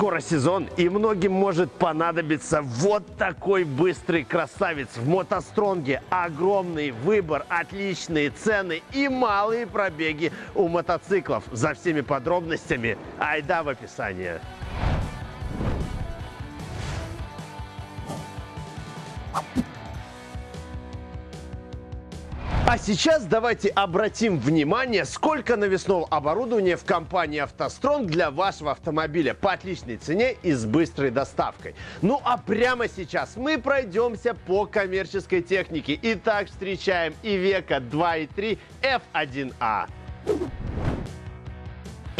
Скоро сезон, и многим может понадобиться вот такой быстрый красавец в мотостронге. Огромный выбор, отличные цены и малые пробеги у мотоциклов. За всеми подробностями айда в описании. А сейчас давайте обратим внимание, сколько навесного оборудования в компании «АвтоСтронг» для вашего автомобиля по отличной цене и с быстрой доставкой. Ну а прямо сейчас мы пройдемся по коммерческой технике. Итак, встречаем Ивека 2.3 F1A.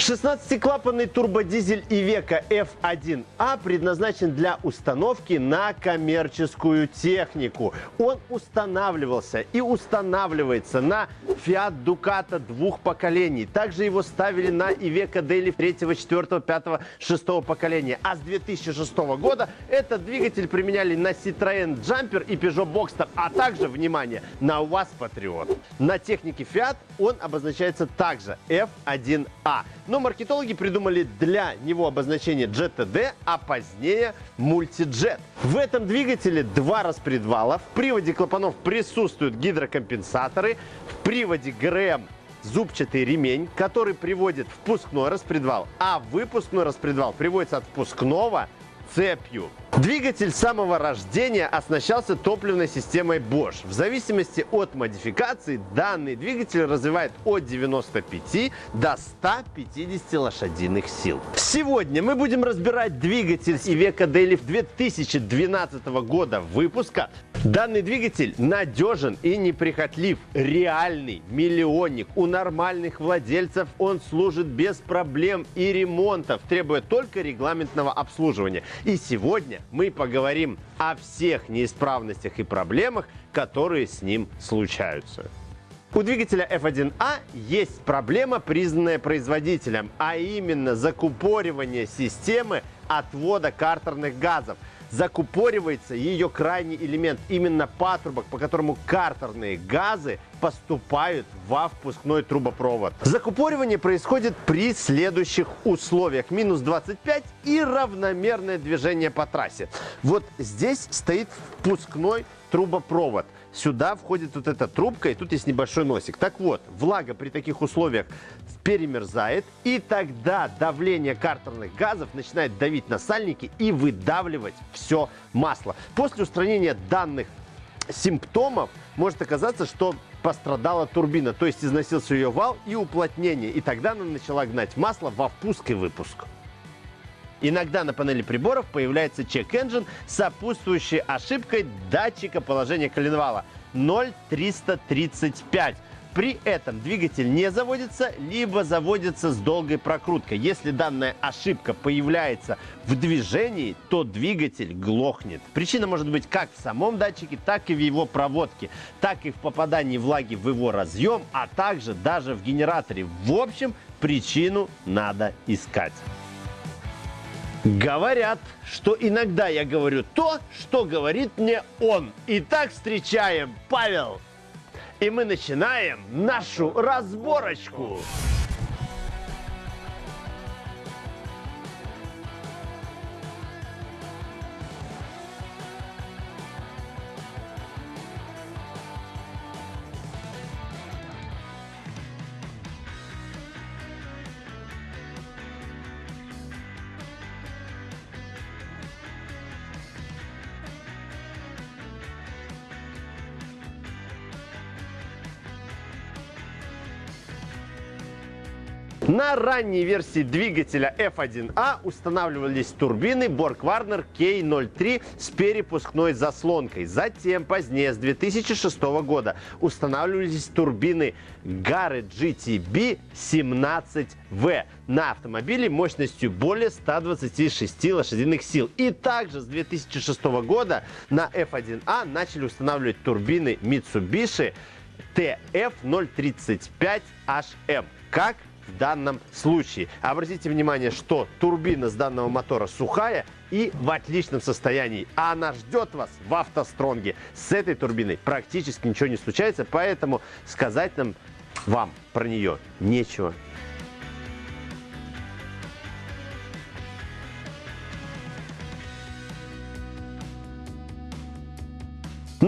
16-клапанный турбодизель Ивека F1A предназначен для установки на коммерческую технику. Он устанавливался и устанавливается на Fiat Ducato двух поколений. Также его ставили на Ивека Daily 3, 4, 5, 6 поколения. А с 2006 года этот двигатель применяли на Citroën Jumper и Peugeot Boxster, а также, внимание, на УАЗ Patriot. На технике Fiat он обозначается также F1A. Но маркетологи придумали для него обозначение GTD, а позднее мультиджет. В этом двигателе два распредвала. В приводе клапанов присутствуют гидрокомпенсаторы. В приводе ГРМ зубчатый ремень, который приводит впускной распредвал, а выпускной распредвал приводится от впускного цепью. Двигатель с самого рождения оснащался топливной системой Bosch. В зависимости от модификации данный двигатель развивает от 95 до 150 лошадиных сил. Сегодня мы будем разбирать двигатель Iveco Daily 2012 года выпуска. Данный двигатель надежен и неприхотлив, реальный миллионник. У нормальных владельцев он служит без проблем и ремонтов, требуя только регламентного обслуживания. И сегодня мы поговорим о всех неисправностях и проблемах, которые с ним случаются. У двигателя F1A есть проблема, признанная производителем, а именно закупоривание системы отвода картерных газов – закупоривается ее крайний элемент, именно патрубок, по которому картерные газы поступают во впускной трубопровод. Закупоривание происходит при следующих условиях. Минус 25 и равномерное движение по трассе. Вот здесь стоит впускной трубопровод – Сюда входит вот эта трубка, и тут есть небольшой носик. Так вот, влага при таких условиях перемерзает, и тогда давление картерных газов начинает давить на сальники и выдавливать все масло. После устранения данных симптомов может оказаться, что пострадала турбина, то есть износился ее вал и уплотнение, и тогда она начала гнать масло во впуск и выпуск. Иногда на панели приборов появляется чек-энджин с сопутствующей ошибкой датчика положения коленвала 0,335. При этом двигатель не заводится, либо заводится с долгой прокруткой. Если данная ошибка появляется в движении, то двигатель глохнет. Причина может быть как в самом датчике, так и в его проводке, так и в попадании влаги в его разъем, а также даже в генераторе. В общем, причину надо искать. Говорят, что иногда я говорю то, что говорит мне он. Итак, встречаем Павел. И мы начинаем нашу разборочку. На ранней версии двигателя F1A устанавливались турбины Borg-Warner K03 с перепускной заслонкой. Затем, позднее, с 2006 года, устанавливались турбины Gare GTB 17V на автомобиле мощностью более 126 лошадиных сил. И также с 2006 года на F1A начали устанавливать турбины Mitsubishi TF035HM. Как в данном случае. Обратите внимание, что турбина с данного мотора сухая и в отличном состоянии. А она ждет вас в автостронге. С этой турбиной практически ничего не случается, поэтому сказать нам вам про нее нечего.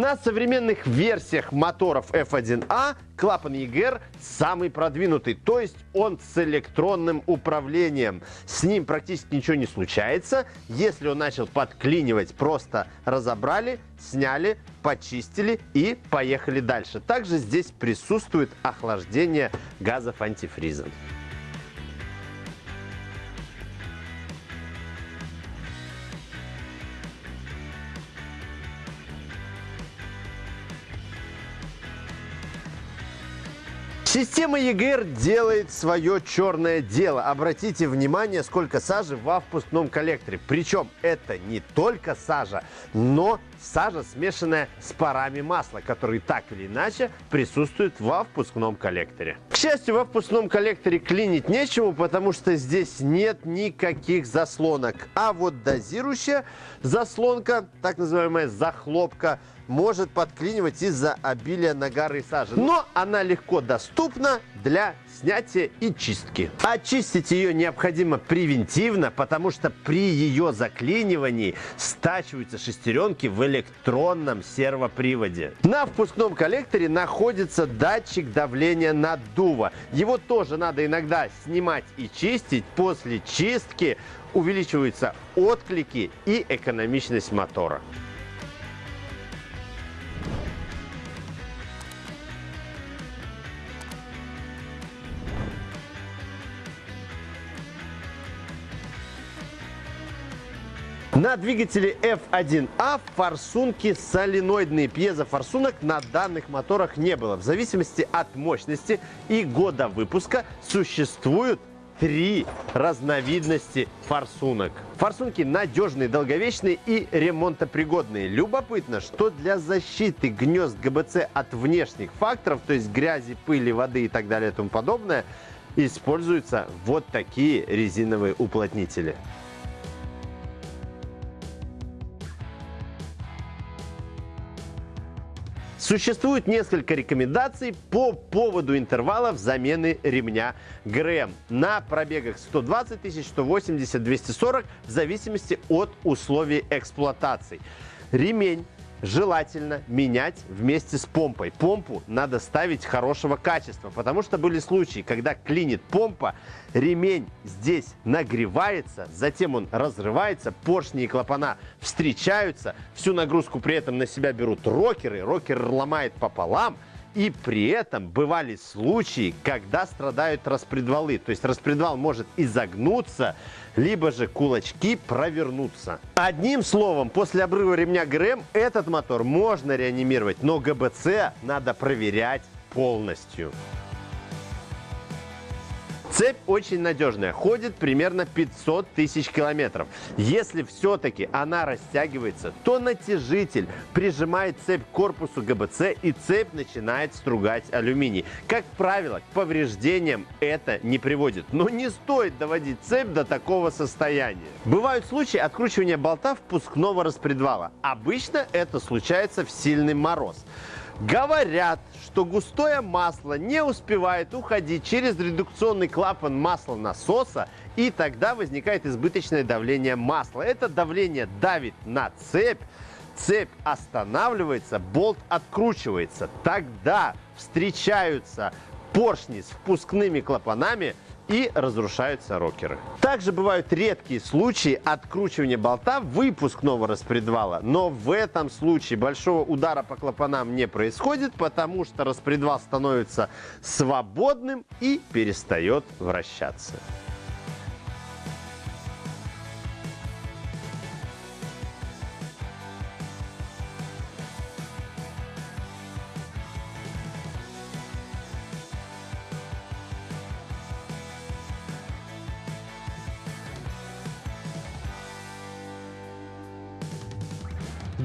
На современных версиях моторов F1A клапан EGR самый продвинутый, то есть он с электронным управлением. С ним практически ничего не случается. Если он начал подклинивать, просто разобрали, сняли, почистили и поехали дальше. Также здесь присутствует охлаждение газов антифризом. Система EGR делает свое черное дело. Обратите внимание, сколько сажи во впускном коллекторе. Причем это не только сажа, но сажа, смешанная с парами масла, которые так или иначе присутствуют во впускном коллекторе. К счастью, во впускном коллекторе клинить нечему, потому что здесь нет никаких заслонок. А вот дозирующая заслонка, так называемая захлопка, может подклинивать из-за обилия нагара и сажи. Но она легко доступна для снятия и чистки. Очистить ее необходимо превентивно, потому что при ее заклинивании стачиваются шестеренки в электронном сервоприводе. На впускном коллекторе находится датчик давления наддува. Его тоже надо иногда снимать и чистить. После чистки увеличиваются отклики и экономичность мотора. На двигателе F1A форсунки соленоидные. Пьезофорсунок на данных моторах не было. В зависимости от мощности и года выпуска существуют три разновидности форсунок. Форсунки надежные, долговечные и ремонтопригодные. Любопытно, что для защиты гнезд ГБЦ от внешних факторов, то есть грязи, пыли, воды и так далее и тому подобное, используются вот такие резиновые уплотнители. Существует несколько рекомендаций по поводу интервалов замены ремня ГРМ на пробегах 120 тысяч, 180, 240 в зависимости от условий эксплуатации. Ремень желательно менять вместе с помпой. Помпу надо ставить хорошего качества, потому что были случаи, когда клинит помпа, ремень здесь нагревается, затем он разрывается, поршни и клапана встречаются, всю нагрузку при этом на себя берут рокеры, рокер ломает пополам – и при этом бывали случаи, когда страдают распредвалы. То есть распредвал может изогнуться, либо же кулачки провернуться. Одним словом, после обрыва ремня ГРМ этот мотор можно реанимировать, но ГБЦ надо проверять полностью. Цепь очень надежная, ходит примерно 500 тысяч километров. Если все-таки она растягивается, то натяжитель прижимает цепь к корпусу ГБЦ и цепь начинает стругать алюминий. Как правило, к повреждениям это не приводит, но не стоит доводить цепь до такого состояния. Бывают случаи откручивания болта впускного распредвала. Обычно это случается в сильный мороз. Говорят, что густое масло не успевает уходить через редукционный клапан масла насоса, и тогда возникает избыточное давление масла. Это давление давит на цепь, цепь останавливается, болт откручивается. Тогда встречаются поршни с впускными клапанами – и разрушаются рокеры. Также бывают редкие случаи откручивания болта выпускного распредвала, но в этом случае большого удара по клапанам не происходит, потому что распредвал становится свободным и перестает вращаться.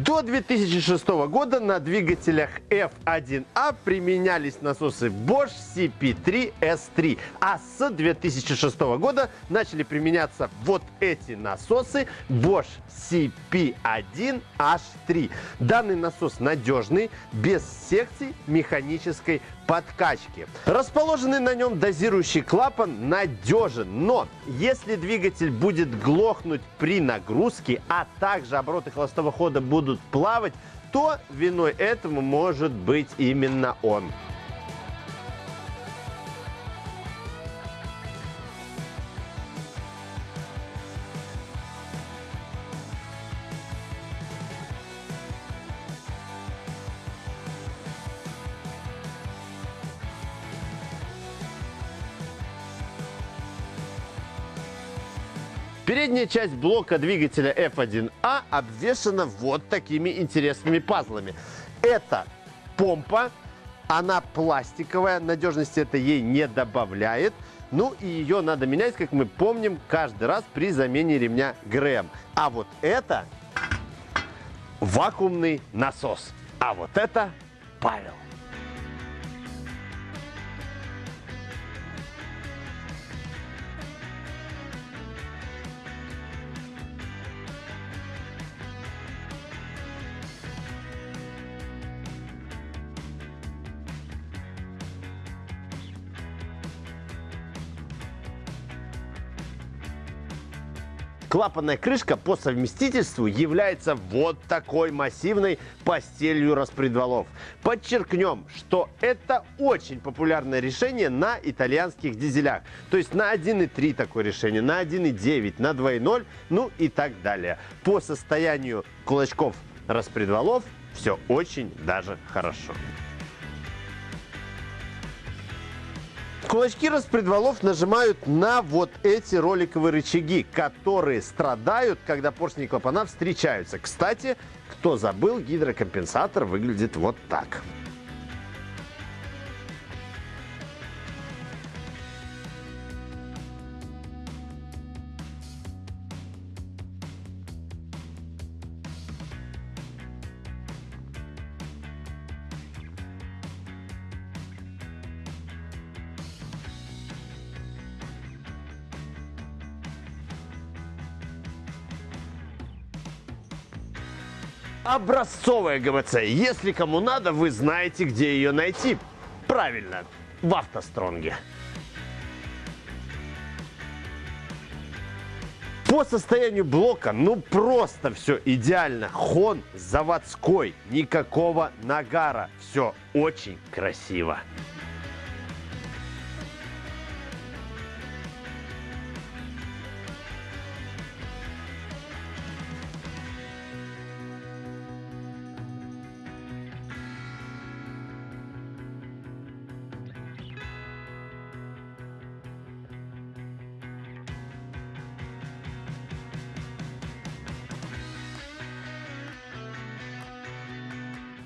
До 2006 года на двигателях F1A применялись насосы Bosch CP3S3, а с 2006 года начали применяться вот эти насосы Bosch CP1H3. Данный насос надежный, без секций механической подкачки. Расположенный на нем дозирующий клапан надежен, но если двигатель будет глохнуть при нагрузке, а также обороты холостого хода будут плавать, то виной этому может быть именно он. Передняя часть блока двигателя F1A обвешана вот такими интересными пазлами. Это помпа, она пластиковая, надежности это ей не добавляет. Ну и ее надо менять, как мы помним, каждый раз при замене ремня ГРМ. А вот это вакуумный насос. А вот это Павел. Клапанная крышка по совместительству является вот такой массивной постелью распредвалов. Подчеркнем, что это очень популярное решение на итальянских дизелях. То есть на 1.3 такое решение, на 1.9, на 2.0, ну и так далее. По состоянию кулачков распредвалов все очень даже хорошо. Кулачки распредвалов нажимают на вот эти роликовые рычаги, которые страдают, когда поршни и клапана встречаются. Кстати, кто забыл, гидрокомпенсатор выглядит вот так. Образцовая ГБЦ. Если кому надо, вы знаете, где ее найти. Правильно, в автостронге. По состоянию блока, ну просто все идеально. Хон заводской, никакого нагара. Все очень красиво.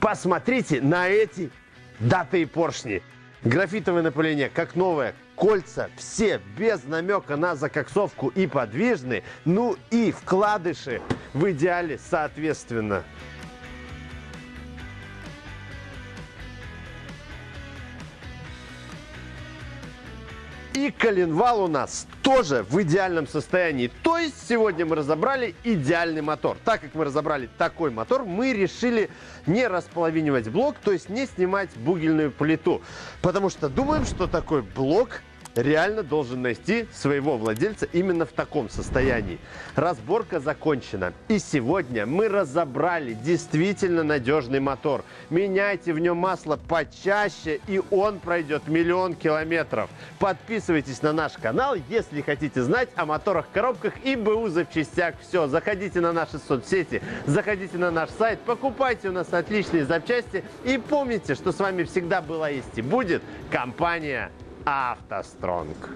Посмотрите на эти датые поршни. Графитовое напыление, как новое. Кольца все без намека на закоксовку и подвижны. Ну и вкладыши в идеале соответственно. И коленвал у нас тоже в идеальном состоянии. То есть сегодня мы разобрали идеальный мотор. Так как мы разобрали такой мотор, мы решили не располовинивать блок, то есть не снимать бугельную плиту. Потому что думаем, что такой блок реально должен найти своего владельца именно в таком состоянии. Разборка закончена. И сегодня мы разобрали действительно надежный мотор. Меняйте в нем масло почаще, и он пройдет миллион километров. Подписывайтесь на наш канал, если хотите знать о моторах, коробках и БУ запчастях. Все, заходите на наши соцсети, заходите на наш сайт, покупайте у нас отличные запчасти и помните, что с вами всегда была есть и будет компания автостронг